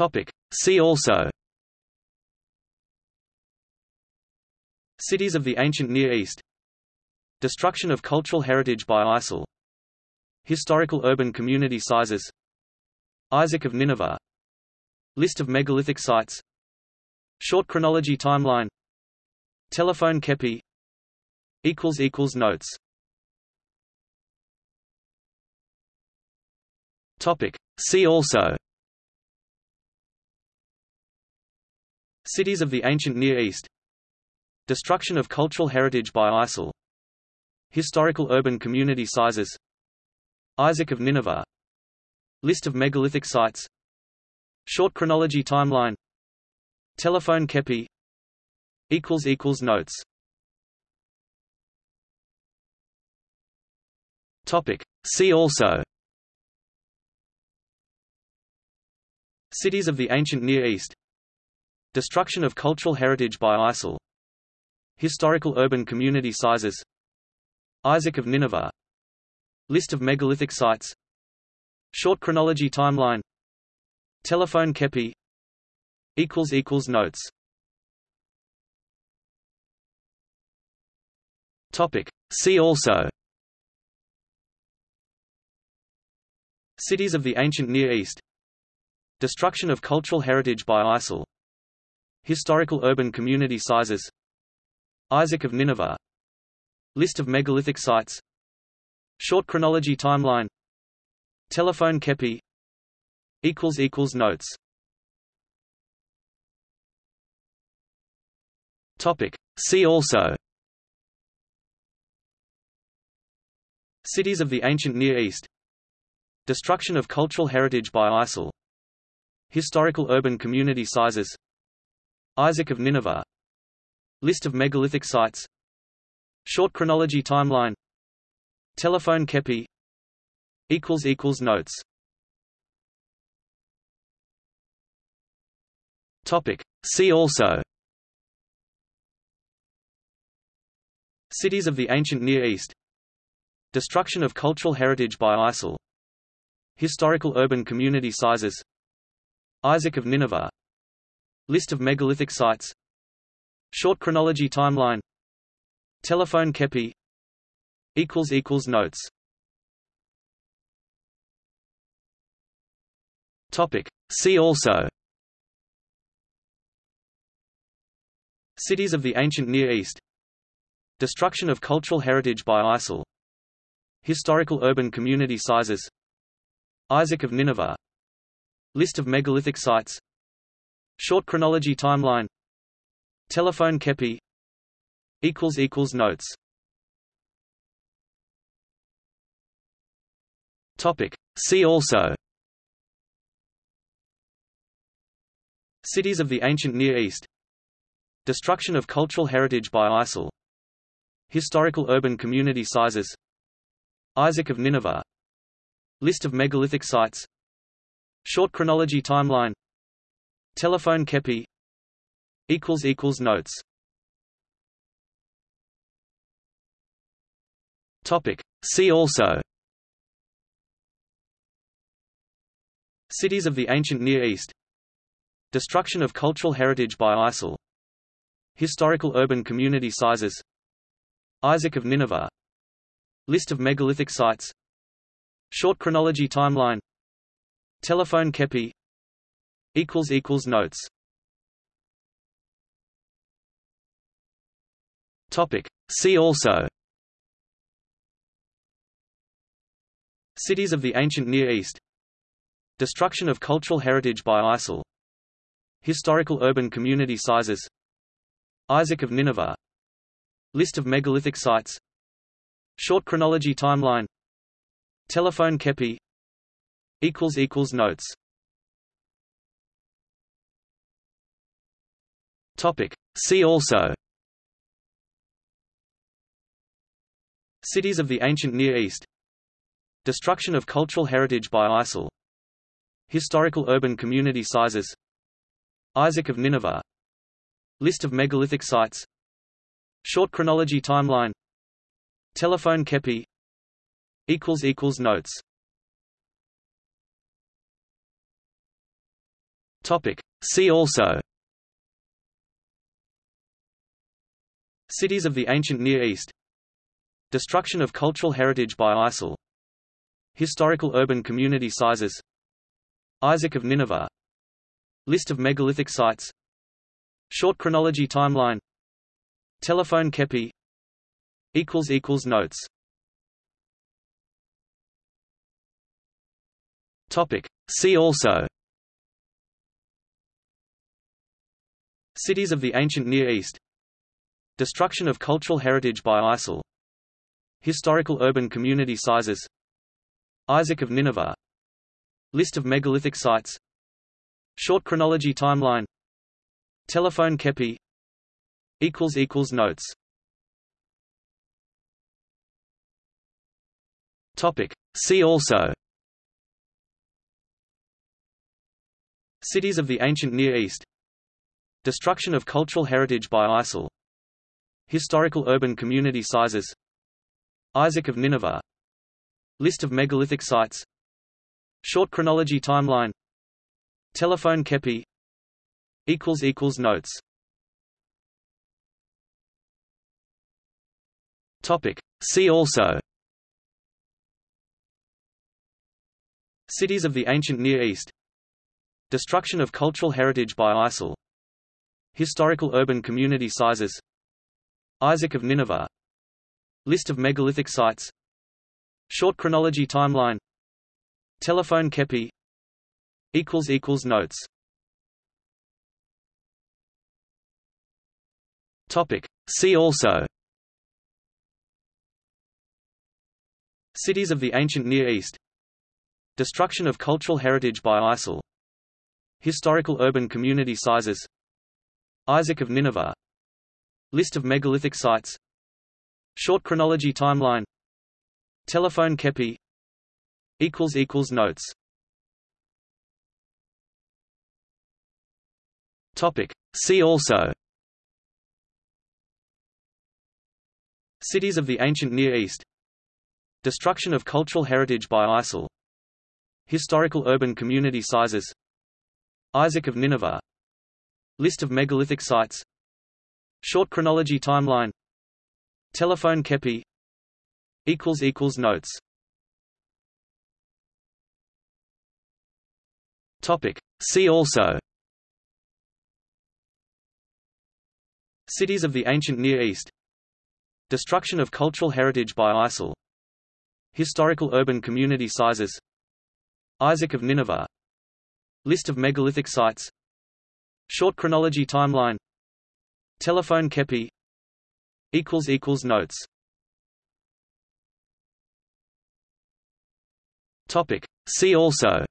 Topic. See also. Cities of the ancient Near East. Destruction of cultural heritage by ISIL. Historical urban community sizes. Isaac of Nineveh. List of megalithic sites. Short chronology timeline. Telephone kepi. Notes. Topic. See also Cities of the ancient Near East. Destruction of cultural heritage by ISIL. Historical urban community sizes. Isaac of Nineveh. List of megalithic sites. Short chronology timeline. Telephone kepi. Notes. Topic. See also. Cities of the ancient Near East Destruction of cultural heritage by ISIL. Historical urban community sizes. Isaac of Nineveh. List of megalithic sites. Short chronology timeline. Telephone kepi. Notes. Topic. See also. Cities of the ancient Near East. Destruction of cultural heritage by ISIL Historical urban community sizes. Isaac of Nineveh. List of megalithic sites. Short chronology timeline. Telephone kepi. Notes. Topic. See also. Cities of the ancient Near East. Destruction of cultural heritage by ISIL. Historical urban community sizes Isaac of Nineveh. List of megalithic sites. Short chronology timeline. Telephone kepi. Notes. See also. Cities of the ancient Near East. Destruction of cultural heritage by ISIL. Historical urban community sizes. Isaac of Nineveh List of megalithic sites. Short chronology timeline. Telephone kepi. Notes. Topic. See also. Cities of the ancient Near East. Destruction of cultural heritage by ISIL. Historical urban community sizes. Isaac of Nineveh. List of megalithic sites Short chronology timeline. Telephone kepi. Notes. Topic. See also. Cities of the ancient Near East. Destruction of cultural heritage by ISIL. Historical urban community sizes. Isaac of Nineveh. List of megalithic sites. Short chronology timeline Telephone kepi equals equals Notes. Topic. See also. Cities of the ancient Near East. Destruction of cultural heritage by ISIL. Historical urban community sizes. Isaac of Nineveh. List of megalithic sites. Short chronology timeline. Telephone kepi Notes. Topic. See also. Cities of the ancient Near East. Destruction of cultural heritage by ISIL. Historical urban community sizes. Isaac of Nineveh. List of megalithic sites. Short chronology timeline. Telephone kepi. Equals equals Notes Topic. See also. Cities of the ancient Near East. Destruction of cultural heritage by ISIL. Historical urban community sizes. Isaac of Nineveh. List of megalithic sites. Short chronology timeline. Telephone kepi. Notes. Topic. See also Cities of the ancient Near East. Destruction of cultural heritage by ISIL. Historical urban community sizes. Isaac of Nineveh. List of megalithic sites. Short chronology timeline. Telephone kepi. Notes. Topic. See also. Cities of the ancient Near East Destruction of cultural heritage by ISIL. Historical urban community sizes. Isaac of Nineveh. List of megalithic sites. Short chronology timeline. Telephone kepi. Notes. Topic. See also. Cities of the ancient Near East. Destruction of cultural heritage by ISIL Historical urban community sizes. Isaac of Nineveh. List of megalithic sites. Short chronology timeline. Telephone kepi. Notes. Topic. See also. Cities of the ancient Near East. Destruction of cultural heritage by ISIL. Historical urban community sizes Isaac of Nineveh. List of megalithic sites. Short chronology timeline. Telephone kepi. Notes. Topic. See also. Cities of the ancient Near East. Destruction of cultural heritage by ISIL. Historical urban community sizes. Isaac of Nineveh List of megalithic sites. Short chronology timeline. Telephone kepi. Notes. Topic. See also. Cities of the ancient Near East. Destruction of cultural heritage by ISIL. Historical urban community sizes. Isaac of Nineveh. List of megalithic sites Short chronology timeline. Telephone kepi. Notes. Topic. See also. Cities of the ancient Near East. Destruction of cultural heritage by ISIL. Historical urban community sizes. Isaac of Nineveh. List of megalithic sites. Short chronology timeline Telephone kepi Notes. Topic. See also.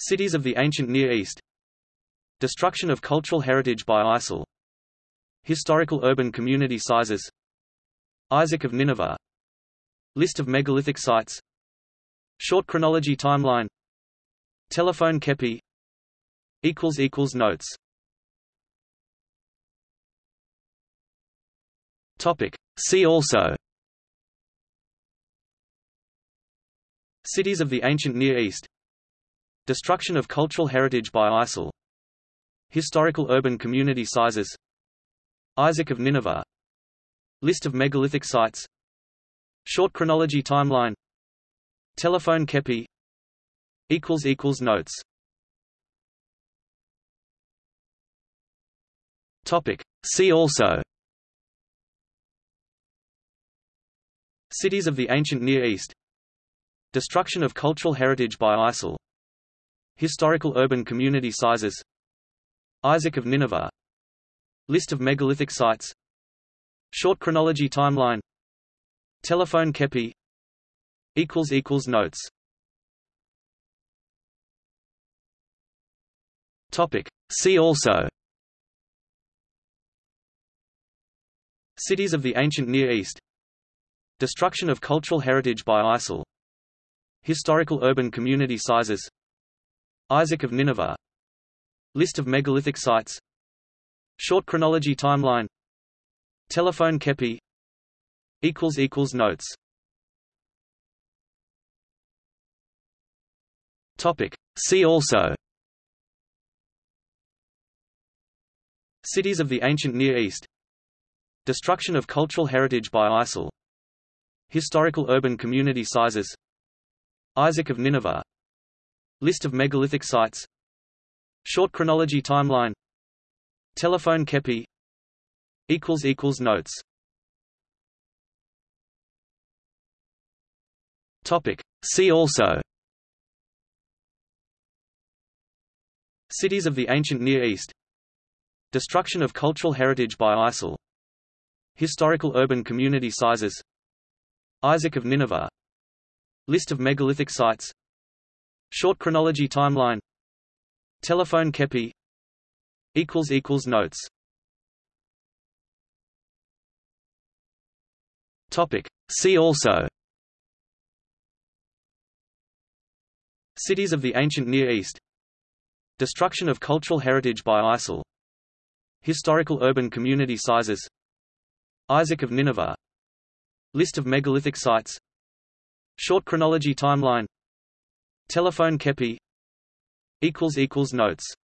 Cities of the ancient Near East. Destruction of cultural heritage by ISIL. Historical urban community sizes. Isaac of Nineveh. List of megalithic sites. Short chronology timeline. Telephone kepi Notes. Topic. See also. Cities of the ancient Near East. Destruction of cultural heritage by ISIL. Historical urban community sizes. Isaac of Nineveh. List of megalithic sites. Short chronology timeline. Telephone kepi. Equals equals Notes Topic. See also. Cities of the ancient Near East. Destruction of cultural heritage by ISIL. Historical urban community sizes. Isaac of Nineveh. List of megalithic sites. Short chronology timeline. Telephone kepi. Notes. Topic. See also Cities of the ancient Near East. Destruction of cultural heritage by ISIL. Historical urban community sizes. Isaac of Nineveh. List of megalithic sites. Short chronology timeline. Telephone kepi. Notes. Topic. See also. Cities of the ancient Near East Destruction of cultural heritage by ISIL. Historical urban community sizes. Isaac of Nineveh. List of megalithic sites. Short chronology timeline. Telephone kepi. Notes. Topic. See also. Cities of the ancient Near East. Destruction of cultural heritage by ISIL Historical urban community sizes. Isaac of Nineveh. List of megalithic sites. Short chronology timeline. Telephone kepi. Notes. Topic. See also. Cities of the ancient Near East. Destruction of cultural heritage by ISIL. Historical urban community sizes Isaac of Nineveh. List of megalithic sites. Short chronology timeline. Telephone kepi. Notes.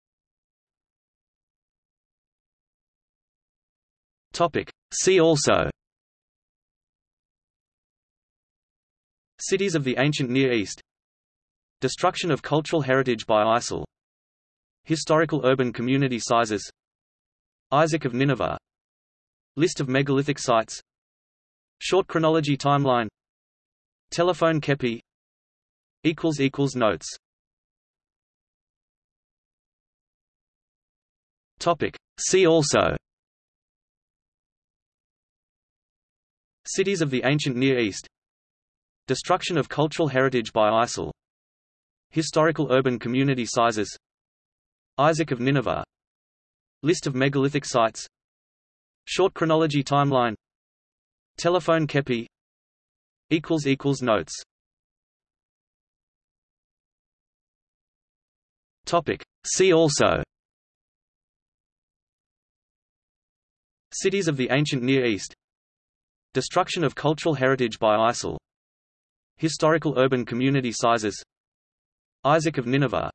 Topic. See also. Cities of the ancient Near East. Destruction of cultural heritage by ISIL. Historical urban community sizes. Isaac of Nineveh List of megalithic sites. Short chronology timeline. Telephone kepi. Notes. Topic. See also. Cities of the ancient Near East. Destruction of cultural heritage by ISIL. Historical urban community sizes. Isaac of Nineveh. List of megalithic sites Short chronology timeline. Telephone kepi. Notes. See also. Cities of the ancient Near East. Destruction of cultural heritage by ISIL. Historical urban community sizes. Isaac of Nineveh.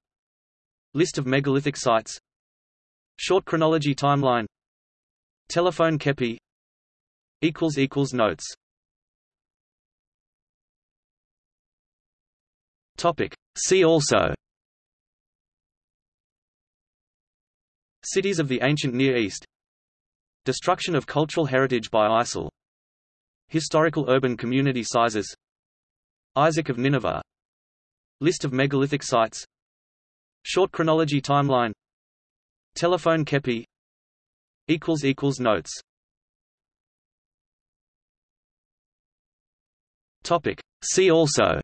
List of megalithic sites. Short chronology timeline Telephone kepi equals equals Notes. Topic. See also. Cities of the ancient Near East. Destruction of cultural heritage by ISIL. Historical urban community sizes. Isaac of Nineveh. List of megalithic sites. Short chronology timeline. Telephone kepi Notes. Topic. See also.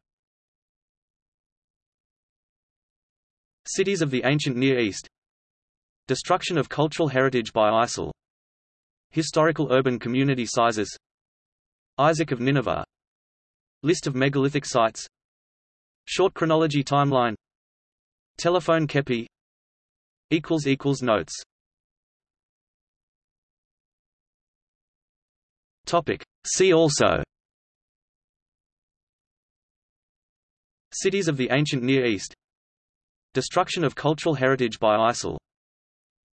Cities of the ancient Near East. Destruction of cultural heritage by ISIL. Historical urban community sizes. Isaac of Nineveh. List of megalithic sites. Short chronology timeline. Telephone kepi. Equals equals Notes Topic. See also. Cities of the ancient Near East. Destruction of cultural heritage by ISIL.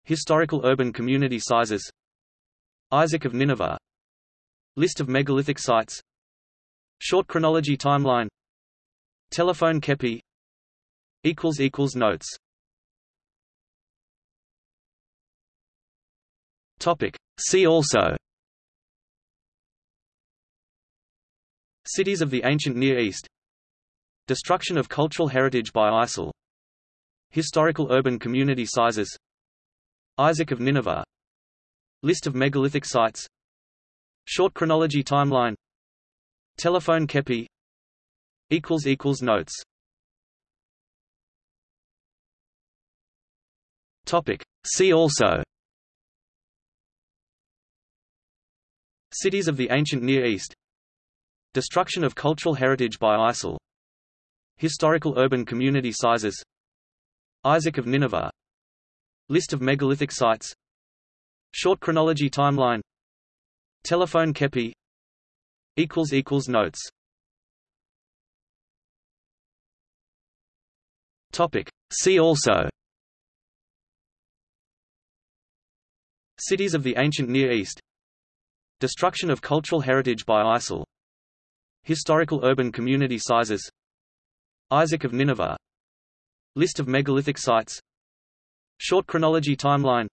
Historical urban community sizes. Isaac of Nineveh. List of megalithic sites. Short chronology timeline. Telephone kepi. Notes. Topic. See also Cities of the ancient Near East. Destruction of cultural heritage by ISIL. Historical urban community sizes. Isaac of Nineveh. List of megalithic sites. Short chronology timeline. Telephone kepi. Notes. Topic. See also. Cities of the ancient Near East Destruction of cultural heritage by ISIL. Historical urban community sizes. Isaac of Nineveh. List of megalithic sites. Short chronology timeline. Telephone kepi. Notes. Topic. See also. Cities of the ancient Near East. Destruction of cultural heritage by ISIL Historical urban community sizes. Isaac of Nineveh. List of megalithic sites. Short chronology timeline.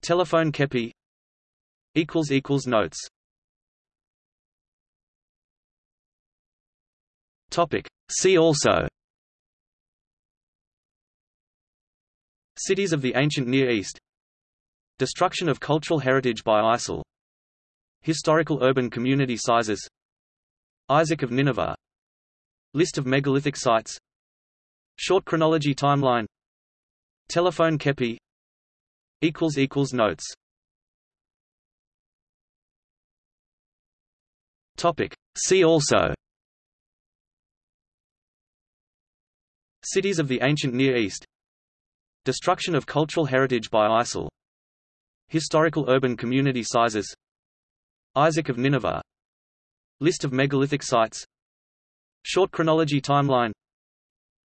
Telephone Kepi. Notes. Topic. See also. Cities of the ancient Near East. Destruction of cultural heritage by ISIL. Historical urban community sizes Isaac of Nineveh. List of megalithic sites. Short chronology timeline. Telephone Kepi. Notes. Topic. See also. Cities of the ancient Near East. Destruction of cultural heritage by ISIL. Historical urban community sizes. Isaac of Nineveh List of megalithic sites. Short chronology timeline.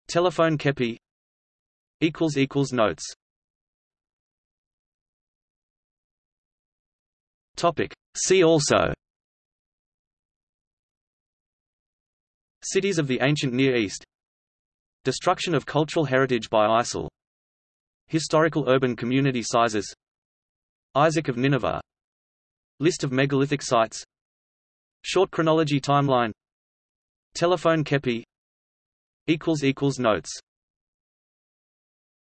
Telephone Kepi. Notes. See also. Cities of the ancient Near East. Destruction of cultural heritage by ISIL. Historical urban community sizes. Isaac of Nineveh. List of megalithic sites Short chronology timeline. Telephone Kepi. Notes